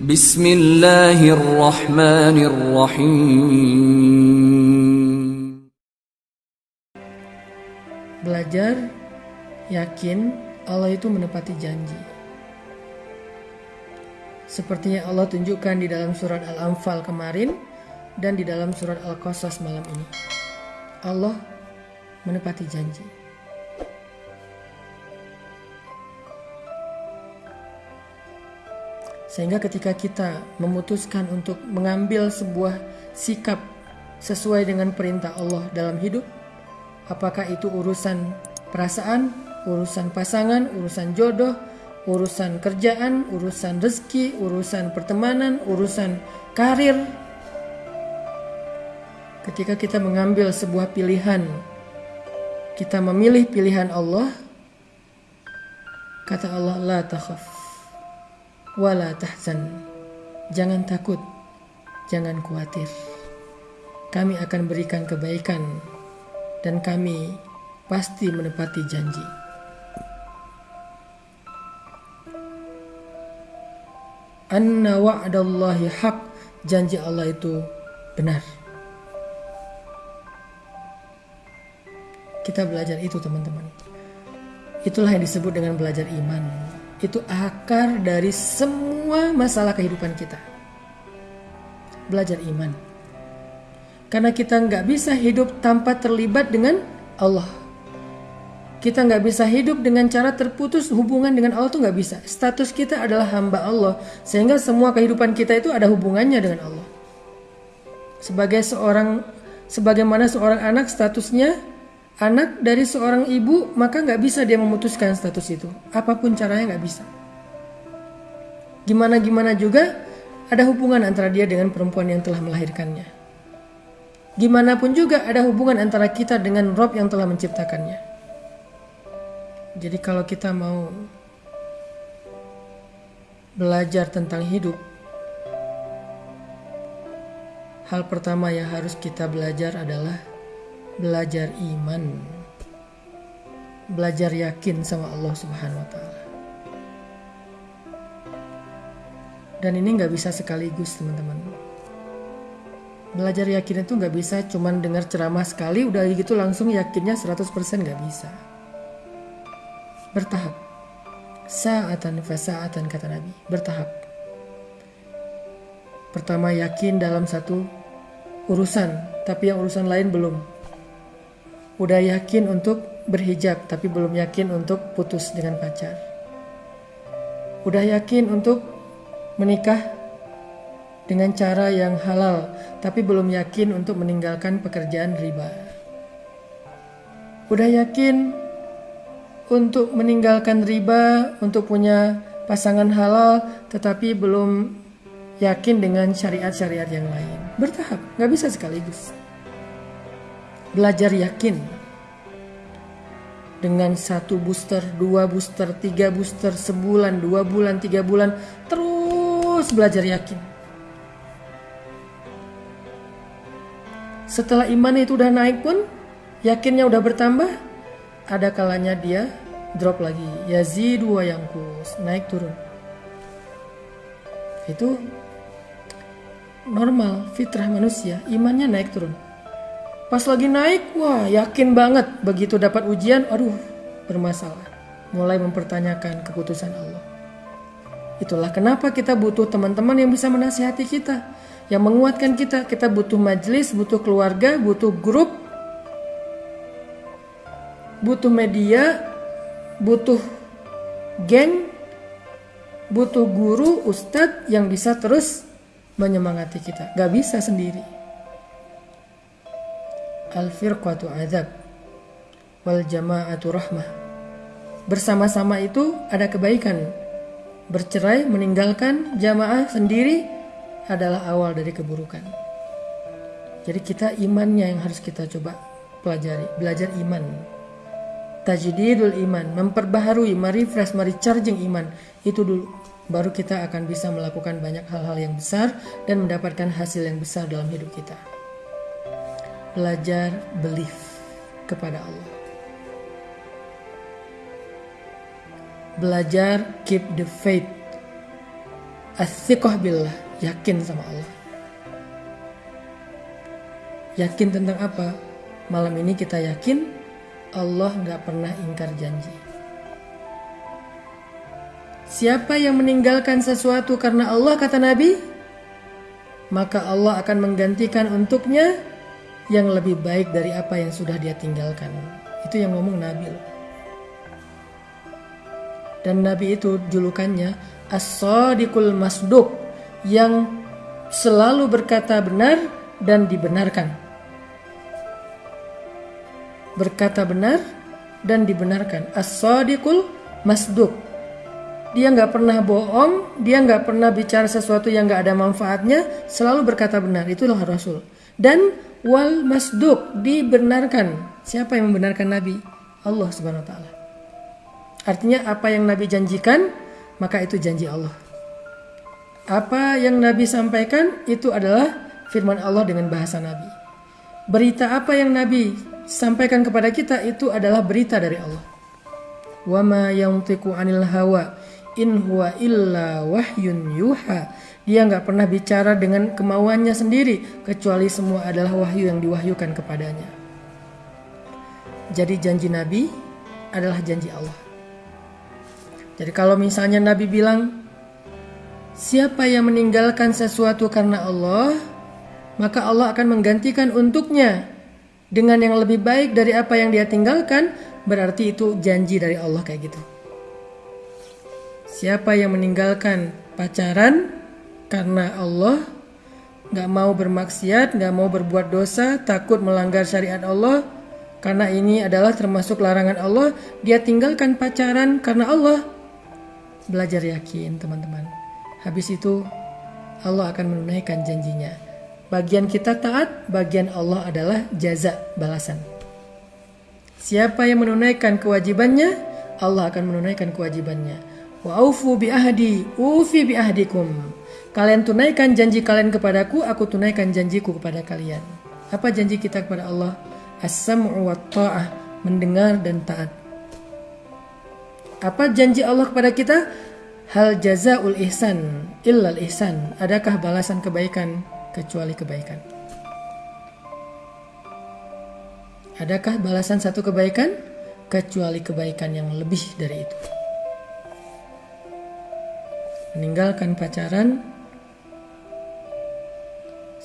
Bismillahirrahmanirrahim. Belajar yakin Allah itu menepati janji. Sepertinya Allah tunjukkan di dalam surat Al-Anfal kemarin dan di dalam surat Al-Qasas malam ini. Allah menepati janji. Sehingga ketika kita memutuskan untuk mengambil sebuah sikap sesuai dengan perintah Allah dalam hidup, apakah itu urusan perasaan, urusan pasangan, urusan jodoh, urusan kerjaan, urusan rezeki, urusan pertemanan, urusan karir. Ketika kita mengambil sebuah pilihan, kita memilih pilihan Allah, kata Allah, la takhaf, wala tahzan. Jangan takut, jangan khawatir. Kami akan berikan kebaikan dan kami pasti menepati janji. Anna wa'dallahi haq, janji Allah itu benar. Kita belajar itu teman-teman. Itulah yang disebut dengan belajar iman. Itu akar dari semua masalah kehidupan kita. Belajar iman. Karena kita nggak bisa hidup tanpa terlibat dengan Allah. Kita nggak bisa hidup dengan cara terputus hubungan dengan Allah tuh nggak bisa. Status kita adalah hamba Allah, sehingga semua kehidupan kita itu ada hubungannya dengan Allah. Sebagai seorang, sebagaimana seorang anak statusnya anak dari seorang ibu, maka nggak bisa dia memutuskan status itu. Apa pun caranya nggak bisa. Gimana gimana juga ada hubungan antara dia dengan perempuan yang telah melahirkannya. Gimana pun juga ada hubungan antara kita dengan Rob yang telah menciptakannya. Jadi kalau kita mau belajar tentang hidup, hal pertama yang harus kita belajar adalah belajar iman. Belajar yakin sama Allah Subhanahu wa taala. Dan ini nggak bisa sekaligus, teman-teman. Belajar yakin itu nggak bisa cuman dengar ceramah sekali udah gitu langsung yakinnya 100% nggak bisa bertahap. Sa'atan fasa'atan kata Nabi, bertahap. Pertama yakin dalam satu urusan, tapi yang urusan lain belum. Udah yakin untuk berhijab, tapi belum yakin untuk putus dengan pacar. Udah yakin untuk menikah dengan cara yang halal, tapi belum yakin untuk meninggalkan pekerjaan riba. Udah yakin untuk meninggalkan riba, untuk punya pasangan halal, tetapi belum yakin dengan syariat-syariat yang lain. Bertahap, nggak bisa sekaligus. Belajar yakin. Dengan satu booster, dua booster, tiga booster, sebulan, dua bulan, tiga bulan, terus belajar yakin. Setelah iman itu udah naik pun, yakinnya udah bertambah, ada kalanya dia drop lagi. Yazidu wa yangkus naik turun. Itu normal fitrah manusia imannya naik turun pas lagi naik wah yakin banget begitu dapat ujian aduh bermasalah mulai mempertanyakan keputusan Allah itulah kenapa kita butuh teman-teman yang bisa menasihati kita yang menguatkan kita kita butuh majelis butuh keluarga butuh grup butuh media, butuh geng, butuh guru, ustadz yang bisa terus menyemangati kita. Gak bisa sendiri. Al-firqatu azab wal jama'atu rahmah. Bersama-sama itu ada kebaikan. Bercerai, meninggalkan jamaah sendiri adalah awal dari keburukan. Jadi kita imannya yang harus kita coba pelajari, belajar iman tajdidul iman, memperbaharui, merefresh, merecharging iman. Itu dulu baru kita akan bisa melakukan banyak hal-hal yang besar dan mendapatkan hasil yang besar dalam hidup kita. Belajar belief kepada Allah. Belajar keep the faith. Athiqah billah, yakin sama Allah. Yakin tentang apa? Malam ini kita yakin Allah nggak pernah ingkar janji. Siapa yang meninggalkan sesuatu karena Allah kata Nabi, maka Allah akan menggantikan untuknya yang lebih baik dari apa yang sudah dia tinggalkan. Itu yang ngomong Nabi. Dan Nabi itu julukannya As-Sadiqul Masduq yang selalu berkata benar dan dibenarkan. Berkata benar dan dibenarkan. As-Sadiqul Masduq dia nggak pernah bohong, dia nggak pernah bicara sesuatu yang nggak ada manfaatnya, selalu berkata benar. Itulah Rasul. Dan wal masduk dibenarkan. Siapa yang membenarkan Nabi? Allah Subhanahu wa taala. Artinya apa yang Nabi janjikan, maka itu janji Allah. Apa yang Nabi sampaikan itu adalah firman Allah dengan bahasa Nabi. Berita apa yang Nabi sampaikan kepada kita itu adalah berita dari Allah. Wama yantiqu anil hawa in huwa illa wahyun yuha. Dia nggak pernah bicara dengan kemauannya sendiri, kecuali semua adalah wahyu yang diwahyukan kepadanya. Jadi janji Nabi adalah janji Allah. Jadi kalau misalnya Nabi bilang, siapa yang meninggalkan sesuatu karena Allah, maka Allah akan menggantikan untuknya dengan yang lebih baik dari apa yang dia tinggalkan, berarti itu janji dari Allah kayak gitu. Siapa yang meninggalkan pacaran karena Allah nggak mau bermaksiat, nggak mau berbuat dosa, takut melanggar syariat Allah, karena ini adalah termasuk larangan Allah, dia tinggalkan pacaran karena Allah. Belajar yakin teman-teman. Habis itu Allah akan menunaikan janjinya. Bagian kita taat, bagian Allah adalah jaza balasan. Siapa yang menunaikan kewajibannya, Allah akan menunaikan kewajibannya. Wa bi ahdi, ufi bi ahdikum. Kalian tunaikan janji kalian kepadaku, aku tunaikan janjiku kepada kalian. Apa janji kita kepada Allah? As-sam'u wa ta'ah, mendengar dan taat. Apa janji Allah kepada kita? Hal jazaul ihsan illal ihsan. Adakah balasan kebaikan kecuali kebaikan? Adakah balasan satu kebaikan kecuali kebaikan yang lebih dari itu? meninggalkan pacaran.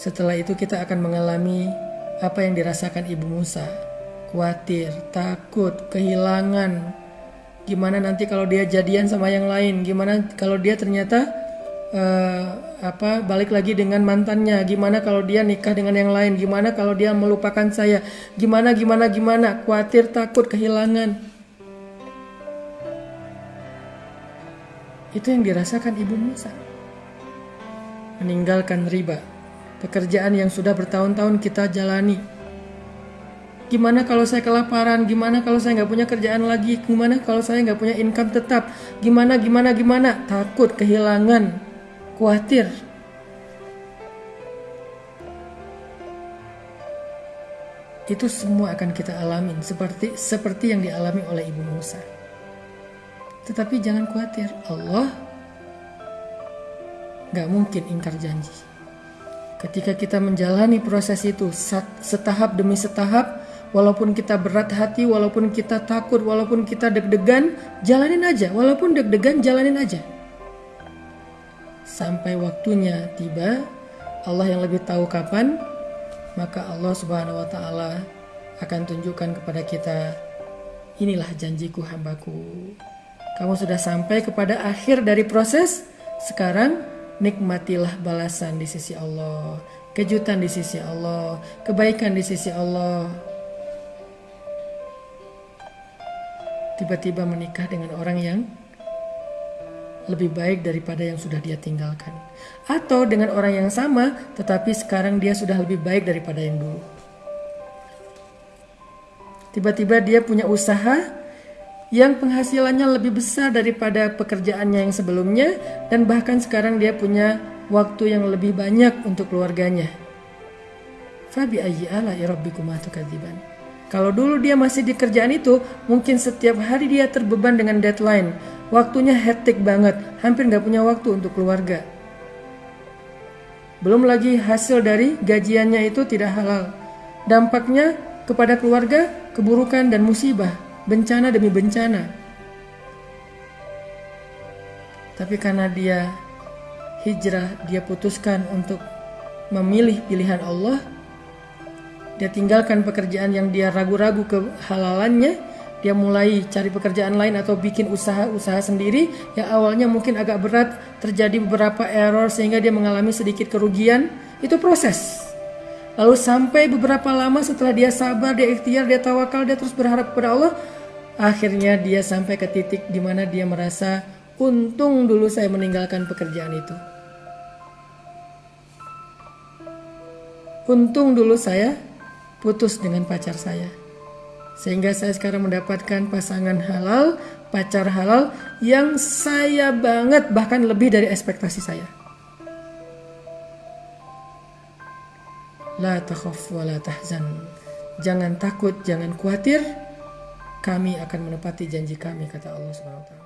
Setelah itu kita akan mengalami apa yang dirasakan Ibu Musa. Khawatir, takut, kehilangan. Gimana nanti kalau dia jadian sama yang lain? Gimana kalau dia ternyata uh, apa balik lagi dengan mantannya? Gimana kalau dia nikah dengan yang lain? Gimana kalau dia melupakan saya? Gimana gimana gimana? Khawatir, takut, kehilangan. Itu yang dirasakan Ibu Musa. Meninggalkan riba, pekerjaan yang sudah bertahun-tahun kita jalani. Gimana kalau saya kelaparan? Gimana kalau saya nggak punya kerjaan lagi? Gimana kalau saya nggak punya income tetap? Gimana, gimana, gimana? Takut, kehilangan, khawatir. Itu semua akan kita alamin seperti seperti yang dialami oleh Ibu Musa. Tetapi jangan khawatir, Allah gak mungkin ingkar janji. Ketika kita menjalani proses itu setahap demi setahap, walaupun kita berat hati, walaupun kita takut, walaupun kita deg-degan, jalanin aja. Walaupun deg-degan, jalanin aja. Sampai waktunya tiba, Allah yang lebih tahu kapan, maka Allah Subhanahu wa Ta'ala akan tunjukkan kepada kita, inilah janjiku hambaku. Kamu sudah sampai kepada akhir dari proses. Sekarang nikmatilah balasan di sisi Allah, kejutan di sisi Allah, kebaikan di sisi Allah. Tiba-tiba menikah dengan orang yang lebih baik daripada yang sudah dia tinggalkan, atau dengan orang yang sama, tetapi sekarang dia sudah lebih baik daripada yang dulu. Tiba-tiba dia punya usaha yang penghasilannya lebih besar daripada pekerjaannya yang sebelumnya dan bahkan sekarang dia punya waktu yang lebih banyak untuk keluarganya. Fabi ala rabbikuma. Kalau dulu dia masih di kerjaan itu, mungkin setiap hari dia terbeban dengan deadline. Waktunya hektik banget, hampir nggak punya waktu untuk keluarga. Belum lagi hasil dari gajiannya itu tidak halal. Dampaknya kepada keluarga, keburukan dan musibah, bencana demi bencana. Tapi karena dia hijrah, dia putuskan untuk memilih pilihan Allah. Dia tinggalkan pekerjaan yang dia ragu-ragu kehalalannya, dia mulai cari pekerjaan lain atau bikin usaha-usaha sendiri yang awalnya mungkin agak berat, terjadi beberapa error sehingga dia mengalami sedikit kerugian, itu proses. Lalu sampai beberapa lama setelah dia sabar, dia ikhtiar, dia tawakal, dia terus berharap kepada Allah, akhirnya dia sampai ke titik di mana dia merasa untung dulu saya meninggalkan pekerjaan itu. Untung dulu saya putus dengan pacar saya. Sehingga saya sekarang mendapatkan pasangan halal, pacar halal yang saya banget bahkan lebih dari ekspektasi saya. La takhaf wa la tahzan. Jangan takut, jangan khawatir. Kami akan menepati janji kami kata Allah Subhanahu wa taala.